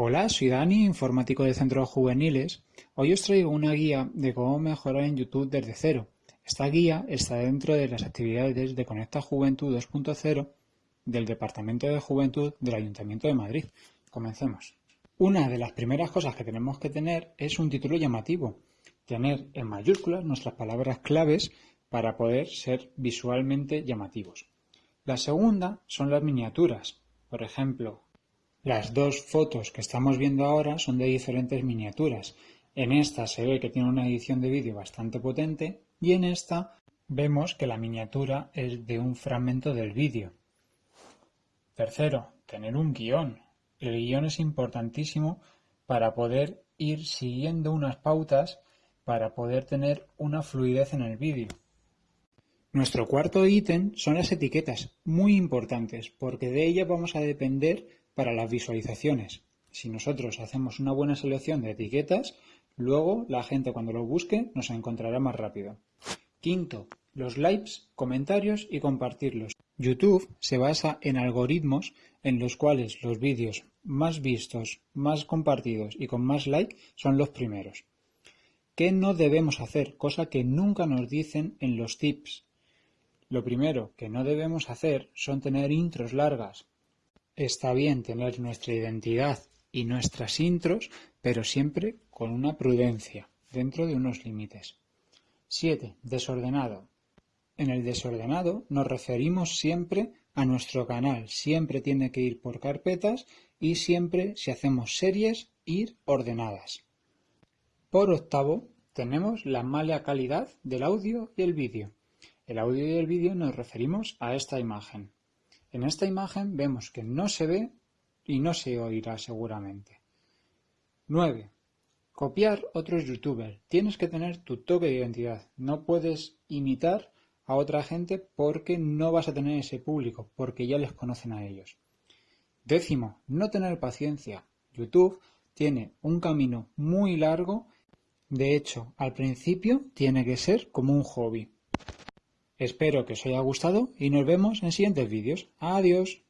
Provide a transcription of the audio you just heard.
Hola, soy Dani, informático de Centros Juveniles. Hoy os traigo una guía de cómo mejorar en YouTube desde cero. Esta guía está dentro de las actividades de Conecta Juventud 2.0 del Departamento de Juventud del Ayuntamiento de Madrid. Comencemos. Una de las primeras cosas que tenemos que tener es un título llamativo. Tener en mayúsculas nuestras palabras claves para poder ser visualmente llamativos. La segunda son las miniaturas. Por ejemplo, las dos fotos que estamos viendo ahora son de diferentes miniaturas. En esta se ve que tiene una edición de vídeo bastante potente y en esta vemos que la miniatura es de un fragmento del vídeo. Tercero, tener un guion. El guion es importantísimo para poder ir siguiendo unas pautas para poder tener una fluidez en el vídeo. Nuestro cuarto ítem son las etiquetas, muy importantes, porque de ellas vamos a depender para las visualizaciones. Si nosotros hacemos una buena selección de etiquetas, luego la gente cuando lo busque nos encontrará más rápido. Quinto, los likes, comentarios y compartirlos. YouTube se basa en algoritmos en los cuales los vídeos más vistos, más compartidos y con más like son los primeros. ¿Qué no debemos hacer? Cosa que nunca nos dicen en los tips. Lo primero que no debemos hacer son tener intros largas, Está bien tener nuestra identidad y nuestras intros, pero siempre con una prudencia, dentro de unos límites. 7. Desordenado. En el desordenado nos referimos siempre a nuestro canal, siempre tiene que ir por carpetas y siempre, si hacemos series, ir ordenadas. Por octavo, tenemos la mala calidad del audio y el vídeo. El audio y el vídeo nos referimos a esta imagen. En esta imagen vemos que no se ve y no se oirá seguramente. 9. Copiar otros youtubers. Tienes que tener tu toque de identidad. No puedes imitar a otra gente porque no vas a tener ese público, porque ya les conocen a ellos. Décimo, no tener paciencia. YouTube tiene un camino muy largo. De hecho, al principio tiene que ser como un hobby. Espero que os haya gustado y nos vemos en siguientes vídeos. Adiós.